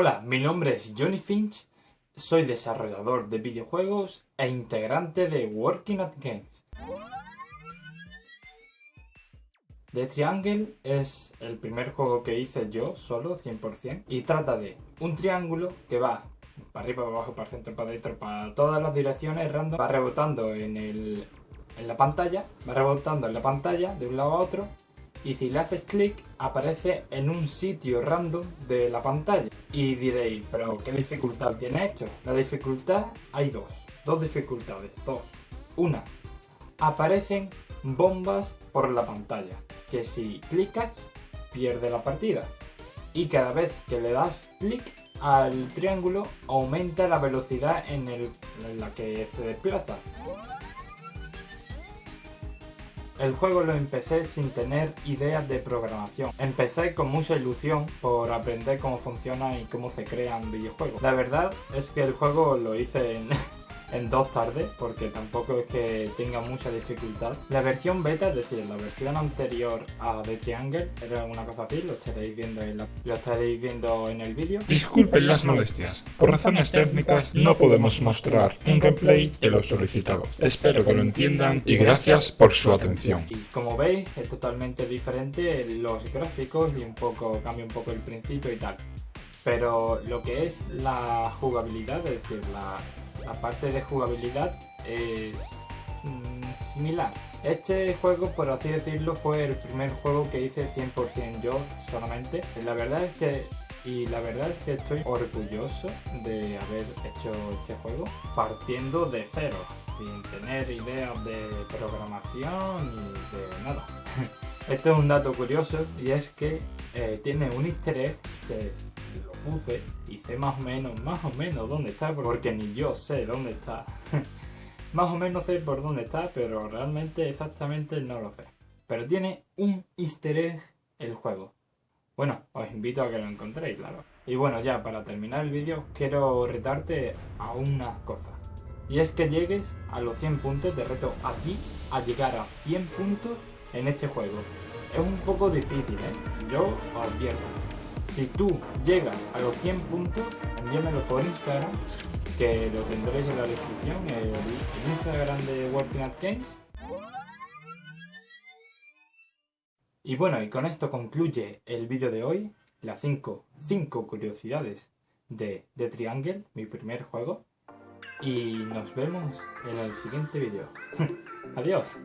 Hola, mi nombre es Johnny Finch, soy desarrollador de videojuegos e integrante de Working at Games. The Triangle es el primer juego que hice yo solo, 100%, y trata de un triángulo que va para arriba, para abajo, para centro, para dentro, para todas las direcciones random, va rebotando en, el, en la pantalla, va rebotando en la pantalla de un lado a otro y si le haces clic aparece en un sitio random de la pantalla. Y diréis, pero ¿qué dificultad tiene esto? La dificultad hay dos, dos dificultades, dos. Una, aparecen bombas por la pantalla, que si clicas pierde la partida. Y cada vez que le das clic al triángulo aumenta la velocidad en, la que se desplaza. El juego lo empecé sin tener ideas de programación. Empecé con mucha ilusión por aprender cómo funciona y cómo se crean videojuegos. La verdad es que el juego lo hice en, en dos tardes, porque tampoco es que tenga mucha dificultad. La versión beta, es decir, la versión anterior a The Triangle, era una cosa así, lo estaréis viendo en, lo estaréis viendo en el vídeo. Disculpen las molestias, por razones técnicas no podemos mostrar un gameplay que lo solicitado. Espero que lo entiendan y gracias por su atención. Y como veis, es totalmente diferente los gráficos y un poco cambia un poco el principio y tal. Pero lo que es la jugabilidad, es decir, la, la parte de jugabilidad es mm, similar. Este juego, por así decirlo, fue el primer juego que hice 100% yo solamente. La verdad es que y la verdad es que estoy orgulloso de haber hecho este juego partiendo de cero, sin tener ideas de programación y de nada. Esto es un dato curioso y es que eh, tiene un easter egg que lo puse y sé más o menos, más o menos dónde está, porque ni yo sé dónde está. más o menos sé por dónde está, pero realmente exactamente no lo sé. Pero tiene un easter egg el juego. Bueno, os invito a que lo encontréis, claro. Y bueno, ya para terminar el vídeo, quiero retarte a una cosa. Y es que llegues a los 100 puntos, te reto a ti a llegar a 100 puntos en este juego. Es un poco difícil, ¿eh? Yo os advierto. Si tú llegas a los 100 puntos, envíamelo por Instagram, que lo tendréis en la descripción, el, el Instagram de Working at Games. Y bueno, y con esto concluye el vídeo de hoy, las 5 curiosidades de The Triangle, mi primer juego. Y nos vemos en el siguiente vídeo. Adiós.